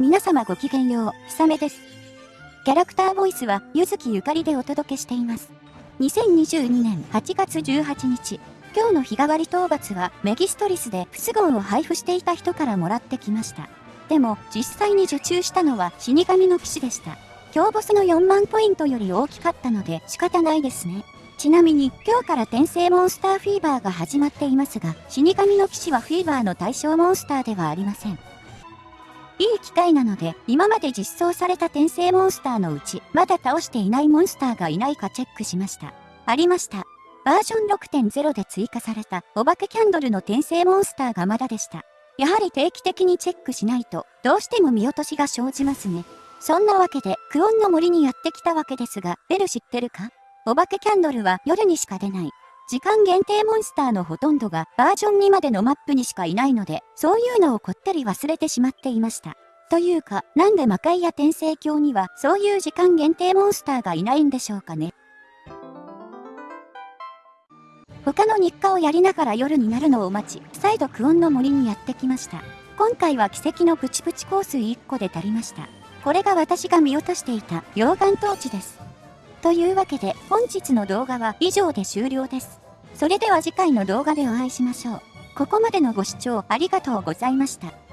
皆様ごきげんよう、ひさめです。キャラクターボイスは、ゆずきゆかりでお届けしています。2022年8月18日、今日の日替わり討伐は、メギストリスで不都合を配布していた人からもらってきました。でも、実際に受注したのは死神の騎士でした。強ボスの4万ポイントより大きかったので仕方ないですね。ちなみに、今日から転生モンスターフィーバーが始まっていますが、死神の騎士はフィーバーの対象モンスターではありません。いい機会なので、今まで実装された転生モンスターのうち、まだ倒していないモンスターがいないかチェックしました。ありました。バージョン6.0で追加された、お化けキャンドルの転生モンスターがまだでした。やはり定期的にチェックしないと、どうしても見落としが生じますね。そんなわけで、クオンの森にやってきたわけですが、ベル知ってるか？お化けキャンドルは夜にしか出ない。時間限定モンスターのほとんどがバージョン2までのマップにしかいないので、そういうのをこってり忘れてしまっていました。というか、なんで魔界や転生鏡にはそういう時間限定モンスターがいないんでしょうかね。他の日課をやりながら夜になるのを待ち、再度クオンの森にやってきました。今回は奇跡のプチプチ香水1個で足りました。これが私が見落としていた溶岩トーチです。というわけで本日の動画は以上で終了です。それでは次回の動画でお会いしましょう。ここまでのご視聴ありがとうございました。